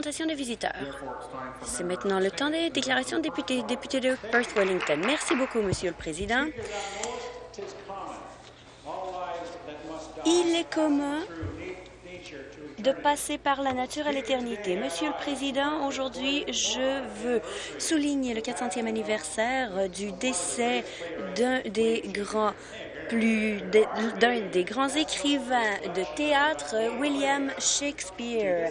des. C'est maintenant le temps des déclarations de députés. Député de Perth-Wellington. Merci beaucoup, Monsieur le Président. Il est commun de passer par la nature à l'éternité. Monsieur le Président, aujourd'hui, je veux souligner le 400e anniversaire du décès d'un des grands plus d'un des grands écrivains de théâtre, William Shakespeare.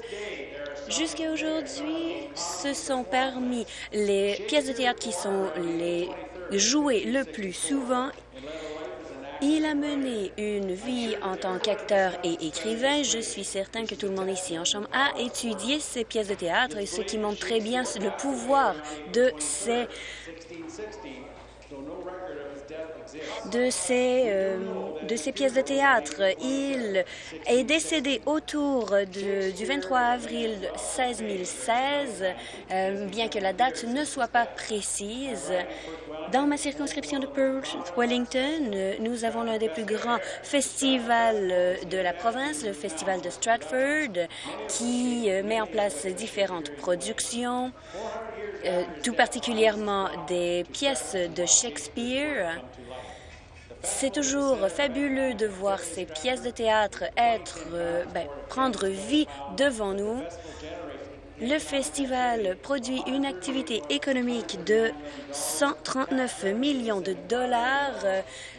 Jusqu'à aujourd'hui, ce sont parmi les pièces de théâtre qui sont les jouées le plus souvent il a mené une vie en tant qu'acteur et écrivain. Je suis certain que tout le monde ici en chambre a étudié ces pièces de théâtre et ce qui montre très bien le pouvoir de ces de ces, euh, de ces pièces de théâtre. Il est décédé autour du 23 avril 1616, euh, bien que la date ne soit pas précise. Dans ma circonscription de Perth-Wellington, nous avons l'un des plus grands festivals de la province, le Festival de Stratford, qui euh, met en place différentes productions, tout particulièrement des pièces de Shakespeare. C'est toujours fabuleux de voir ces pièces de théâtre être, euh, ben, prendre vie devant nous. Le festival produit une activité économique de 139 millions de dollars,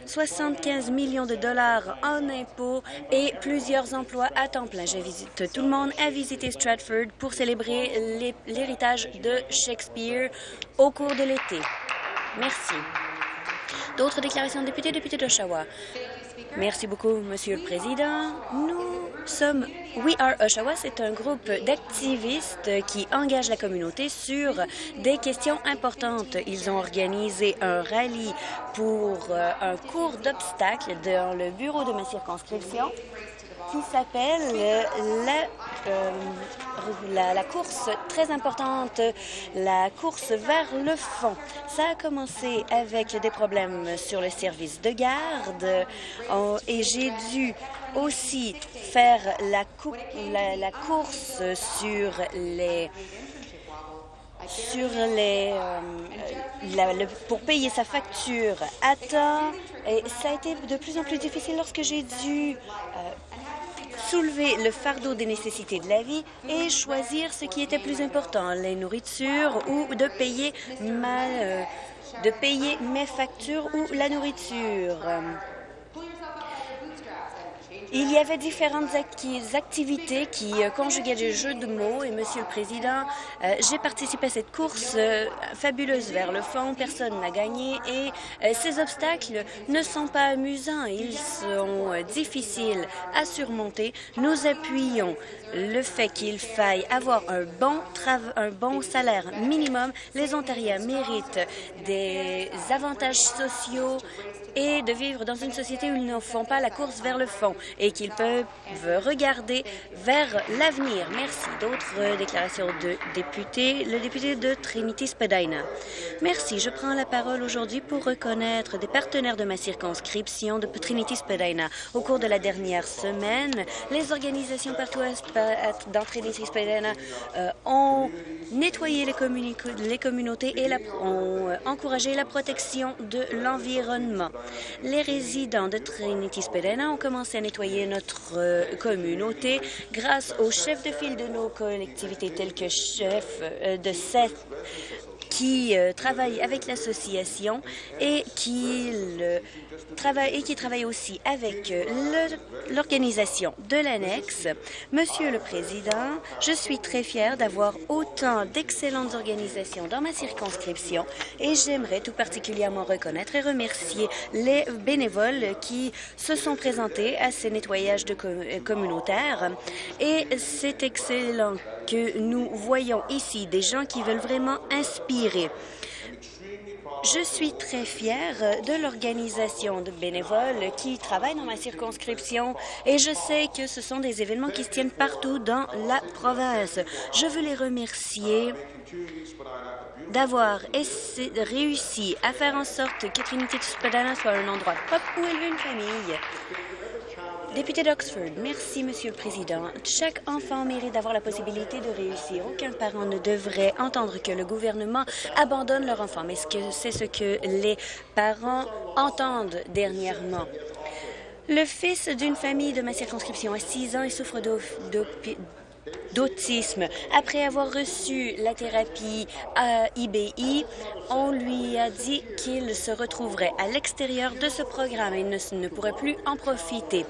75 millions de dollars en impôts et plusieurs emplois à temps plein. J'invite tout le monde à visiter Stratford pour célébrer l'héritage de Shakespeare au cours de l'été. Merci. D'autres déclarations de députés, député d'Oshawa. Merci beaucoup, Monsieur le Président. Nous sommes We Are Oshawa, c'est un groupe d'activistes qui engage la communauté sur des questions importantes. Ils ont organisé un rallye pour euh, un cours d'obstacles dans le bureau de ma circonscription qui s'appelle euh, la, la, course très importante, la course vers le fond. Ça a commencé avec des problèmes sur le service de garde et j'ai dû aussi faire la course sur les sur les euh, pour payer sa facture à temps et ça a été de plus en plus difficile lorsque j'ai dû euh, soulever le fardeau des nécessités de la vie et choisir ce qui était plus important, les nourritures ou de payer ma, euh, de payer mes factures ou la nourriture. Il y avait différentes activités qui euh, conjuguaient des jeux de mots et, Monsieur le Président, euh, j'ai participé à cette course euh, fabuleuse vers le fond. Personne n'a gagné et ces obstacles ne sont pas amusants. Ils sont difficiles à surmonter. Nous appuyons le fait qu'il faille avoir un bon, un bon salaire minimum. Les Ontariens méritent des avantages sociaux et de vivre dans une société où ils ne font pas la course vers le fond et qu'ils peuvent regarder vers l'avenir. Merci. D'autres déclarations de députés. Le député de Trinity-Spadina. Merci. Je prends la parole aujourd'hui pour reconnaître des partenaires de ma circonscription de Trinity-Spadina. Au cours de la dernière semaine, les organisations partout dans Trinity-Spadina euh, ont nettoyé les, les communautés et ont euh, encouragé la protection de l'environnement. Les résidents de Trinity-Spadina ont commencé à nettoyer notre euh, communauté grâce aux chefs de file de nos collectivités tels que chef euh, de Seth qui euh, travaille avec l'association et qui travaille et qui travaille aussi avec euh, l'organisation de l'annexe. Monsieur le Président, je suis très fière d'avoir autant d'excellentes organisations dans ma circonscription et j'aimerais tout particulièrement reconnaître et remercier les bénévoles qui se sont présentés à ces nettoyages de communautaires et c'est excellent que nous voyons ici des gens qui veulent vraiment inspirer. Je suis très fière de l'organisation de bénévoles qui travaillent dans ma circonscription et je sais que ce sont des événements qui se tiennent partout dans la province. Je veux les remercier d'avoir réussi à faire en sorte que Trinity Spadana soit un endroit propre où élever une famille. Député d'Oxford, merci, Monsieur le Président. Chaque enfant mérite d'avoir la possibilité de réussir. Aucun parent ne devrait entendre que le gouvernement abandonne leur enfant, mais c'est ce que les parents entendent dernièrement. Le fils d'une famille de ma circonscription a 6 ans et souffre d'autisme. Après avoir reçu la thérapie à IBI, on lui a dit qu'il se retrouverait à l'extérieur de ce programme et ne, ne pourrait plus en profiter.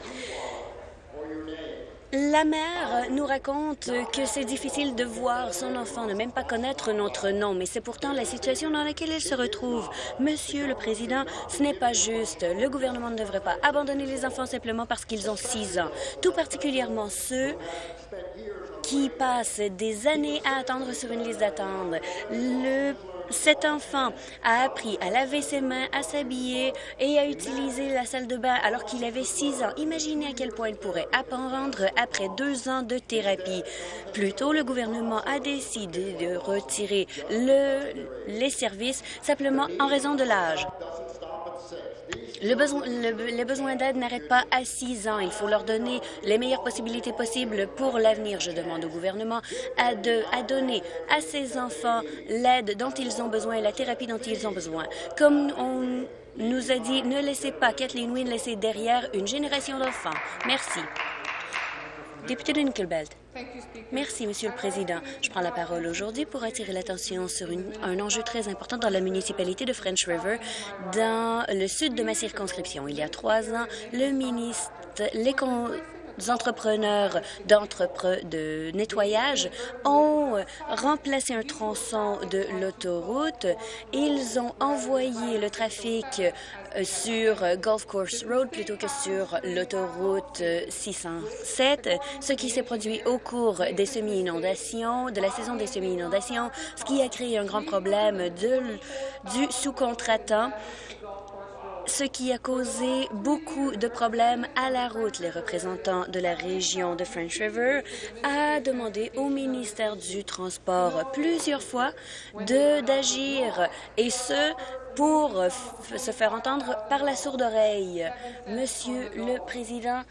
La mère nous raconte que c'est difficile de voir son enfant ne même pas connaître notre nom, mais c'est pourtant la situation dans laquelle il se retrouve. Monsieur le Président, ce n'est pas juste. Le gouvernement ne devrait pas abandonner les enfants simplement parce qu'ils ont six ans, tout particulièrement ceux qui passent des années à attendre sur une liste d'attente. Le cet enfant a appris à laver ses mains, à s'habiller et à utiliser la salle de bain alors qu'il avait six ans. Imaginez à quel point il pourrait apprendre après deux ans de thérapie. Plus tôt, le gouvernement a décidé de retirer le, les services simplement en raison de l'âge. Le besoin, les besoins d'aide n'arrêtent pas à six ans. Il faut leur donner les meilleures possibilités possibles pour l'avenir. Je demande au gouvernement à, de, donner à ces enfants l'aide dont ils ont besoin et la thérapie dont ils ont besoin. Comme on nous a dit, ne laissez pas Kathleen Wynne laisser derrière une génération d'enfants. Merci. Député de Nickelbelt. Merci, Monsieur le Président. Je prends la parole aujourd'hui pour attirer l'attention sur un enjeu très important dans la municipalité de French River, dans le sud de ma circonscription. Il y a trois ans, le ministre, entrepreneurs de nettoyage ont remplacé un tronçon de l'autoroute. Ils ont envoyé le trafic euh, sur Golf Course Road plutôt que sur l'autoroute 607, ce qui s'est produit au cours des semi-inondations, de la saison des semi-inondations, ce qui a créé un grand problème du sous-contractant ce qui a causé beaucoup de problèmes à la route. Les représentants de la région de French River a demandé au ministère du Transport plusieurs fois d'agir, et ce, pour se faire entendre par la sourde oreille. Monsieur le Président,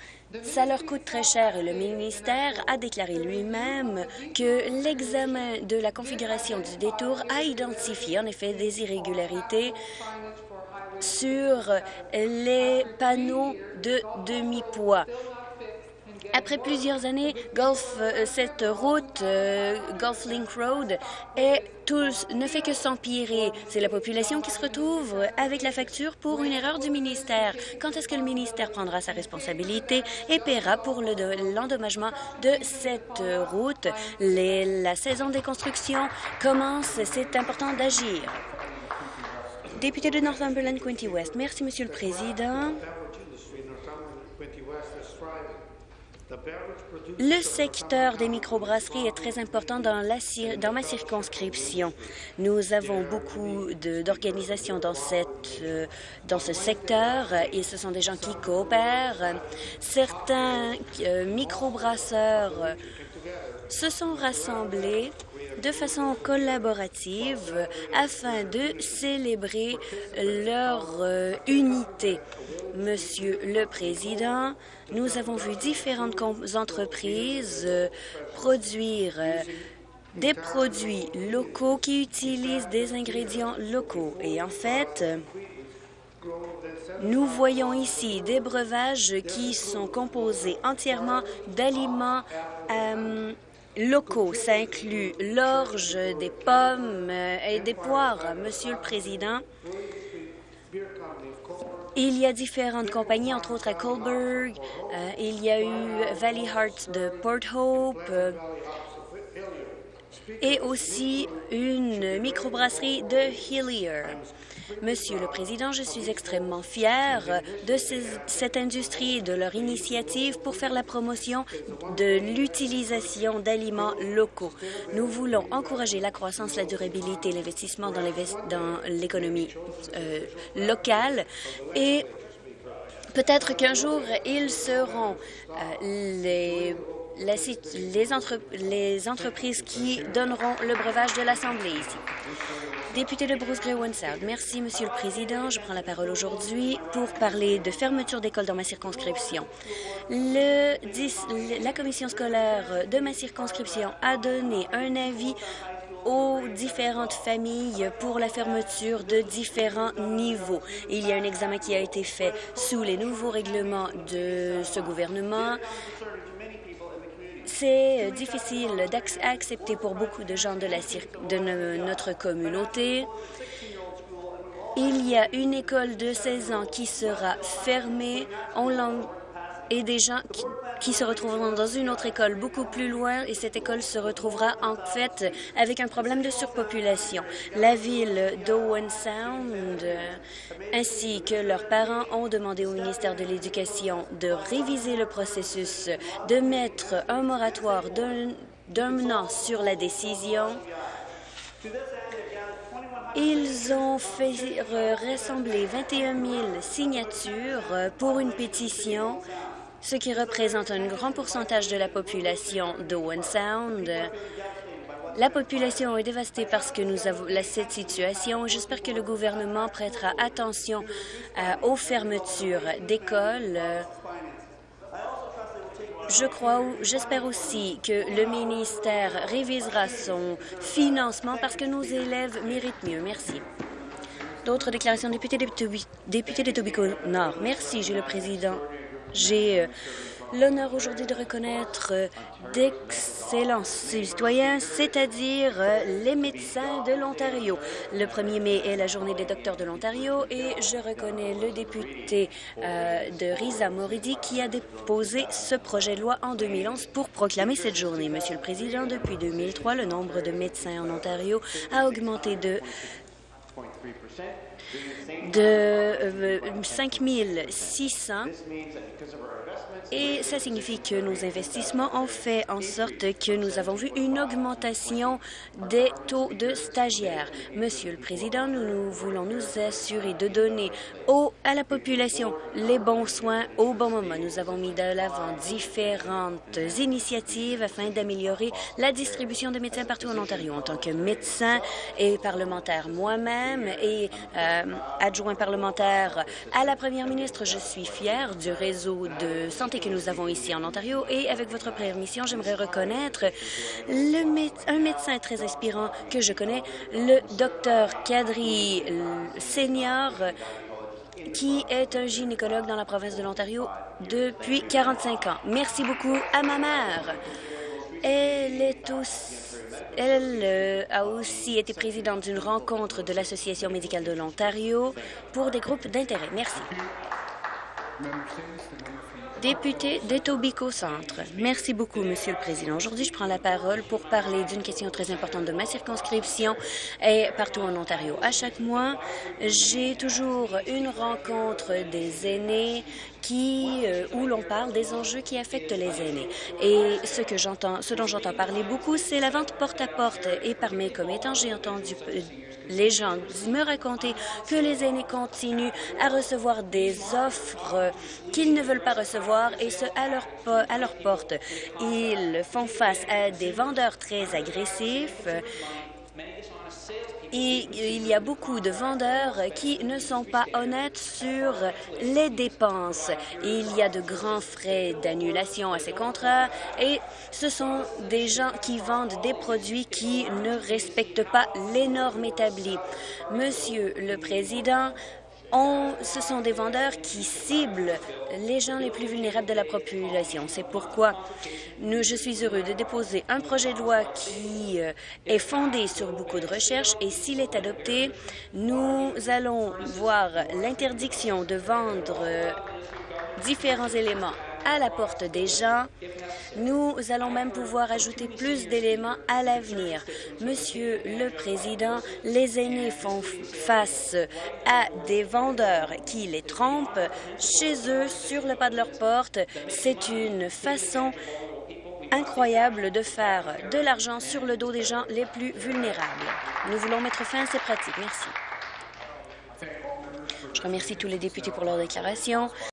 ça leur coûte très cher et le ministère a déclaré lui-même que l'examen de la configuration du détour a identifié en effet des irrégularités sur les panneaux de demi-poids. Après plusieurs années, Gulf, euh, cette route, euh, Gulf Link Road, est ne fait que s'empirer. C'est la population qui se retrouve avec la facture pour une erreur du ministère. Quand est-ce que le ministère prendra sa responsabilité et paiera pour l'endommagement de cette route? la saison des constructions commence. C'est important d'agir. Député de Northumberland, Quinty West. Merci, Monsieur le Président. Le secteur des microbrasseries est très important dans, ma circonscription. Nous avons beaucoup d'organisations dans, euh, dans ce secteur et ce sont des gens qui coopèrent. Certains euh, microbrasseurs se sont rassemblés de façon collaborative afin de célébrer leur euh, unité. Monsieur le Président, nous avons vu différentes entreprises euh, produire euh, des produits locaux qui utilisent des ingrédients locaux. Et en fait, nous voyons ici des breuvages qui sont composés entièrement d'aliments locaux. Ça inclut l'orge, des pommes et des poires. Monsieur le Président, il y a différentes compagnies, entre autres à Colberg. Euh, il y a eu Valley Heart de Port Hope. Et aussi une microbrasserie de Hillier. Monsieur le Président, je suis extrêmement fier de cette industrie et de leur initiative pour faire la promotion de l'utilisation d'aliments locaux. Nous voulons encourager la croissance, la durabilité, l'investissement dans l'économie euh, locale et Peut-être qu'un jour, ils seront euh, les les, entreprises qui donneront le breuvage de l'Assemblée ici. Député de Bruce Grey South. Merci, Monsieur le Président. Je prends la parole aujourd'hui pour parler de fermeture d'écoles dans ma circonscription. La commission scolaire de ma circonscription a donné un avis aux différentes familles pour la fermeture de différents niveaux. Il y a un examen qui a été fait sous les nouveaux règlements de ce gouvernement. C'est difficile d'accepter pour beaucoup de gens de, la, de notre communauté. Il y a une école de 16 ans qui sera fermée en langue et des gens qui, se retrouveront dans une autre école beaucoup plus loin. Et cette école se retrouvera en fait avec un problème de surpopulation. La ville d'Owen Sound ainsi que leurs parents ont demandé au ministère de l'Éducation de réviser le processus, de mettre un moratoire d'un an sur la décision. Ils ont fait rassembler 21 000 signatures pour une pétition ce qui représente un grand pourcentage de la population d'Owen Sound. La population est dévastée parce que nous avons cette situation. J'espère que le gouvernement prêtera attention euh, aux fermetures d'écoles. Je crois, j'espère aussi que le ministère révisera son financement parce que nos élèves méritent mieux. Merci. D'autres déclarations, député, député de Tobico Nord. Merci, J'ai le Président. J'ai euh, l'honneur aujourd'hui de reconnaître euh, d'excellents citoyens, c'est-à-dire euh, les médecins de l'Ontario. Le 1er mai est la journée des docteurs de l'Ontario et je reconnais le député de Risa Moridi qui a déposé ce projet de loi en 2011 pour proclamer cette journée. Monsieur le Président, depuis 2003, le nombre de médecins en Ontario a augmenté de de 5 600 et ça signifie que nos investissements ont fait en sorte que nous avons vu une augmentation des taux de stagiaires. Monsieur le Président, nous, voulons nous assurer de donner au, à la population les bons soins au bon moment. Nous avons mis de l'avant différentes initiatives afin d'améliorer la distribution de médecins partout en Ontario. En tant que médecin et parlementaire moi-même et euh, adjoint parlementaire à la première ministre, je suis fière du réseau de santé que nous avons ici en Ontario. Et avec votre permission, j'aimerais reconnaître un médecin très inspirant que je connais, le docteur Kadri Senior, qui est un gynécologue dans la province de l'Ontario depuis 45 ans. Merci beaucoup à ma mère. Elle est aussi elle euh, a aussi été présidente d'une rencontre de l'Association médicale de l'Ontario pour des groupes d'intérêt. Merci. Député d'Etobicoke Centre. Merci beaucoup, Monsieur le Président. Aujourd'hui, je prends la parole pour parler d'une question très importante de ma circonscription et partout en Ontario. À chaque mois, j'ai toujours une rencontre des aînés qui, euh, où l'on parle des enjeux qui affectent les aînés. Et ce que j'entends, ce dont j'entends parler beaucoup, c'est la vente porte à porte. Et par mes commettants, j'ai entendu euh, les gens me raconter que les aînés continuent à recevoir des offres qu'ils ne veulent pas recevoir et ce à leur, porte. Ils font face à des vendeurs très agressifs et il y a beaucoup de vendeurs qui ne sont pas honnêtes sur les dépenses. Il y a de grands frais d'annulation à ces contrats et ce sont des gens qui vendent des produits qui ne respectent pas les normes établies. Monsieur le Président, ce sont des vendeurs qui ciblent les gens les plus vulnérables de la population. C'est pourquoi nous, je suis heureux de déposer un projet de loi qui euh, est fondé sur beaucoup de recherches et s'il est adopté, nous allons voir l'interdiction de vendre euh, différents éléments à la porte des gens. Nous allons même pouvoir ajouter plus d'éléments à l'avenir. Monsieur le Président, les aînés font face à des vendeurs qui les trompent chez eux, sur le pas de leur porte. C'est une façon incroyable de faire de l'argent sur le dos des gens les plus vulnérables. Nous voulons mettre fin à ces pratiques. Merci. Je remercie tous les députés pour leur déclaration.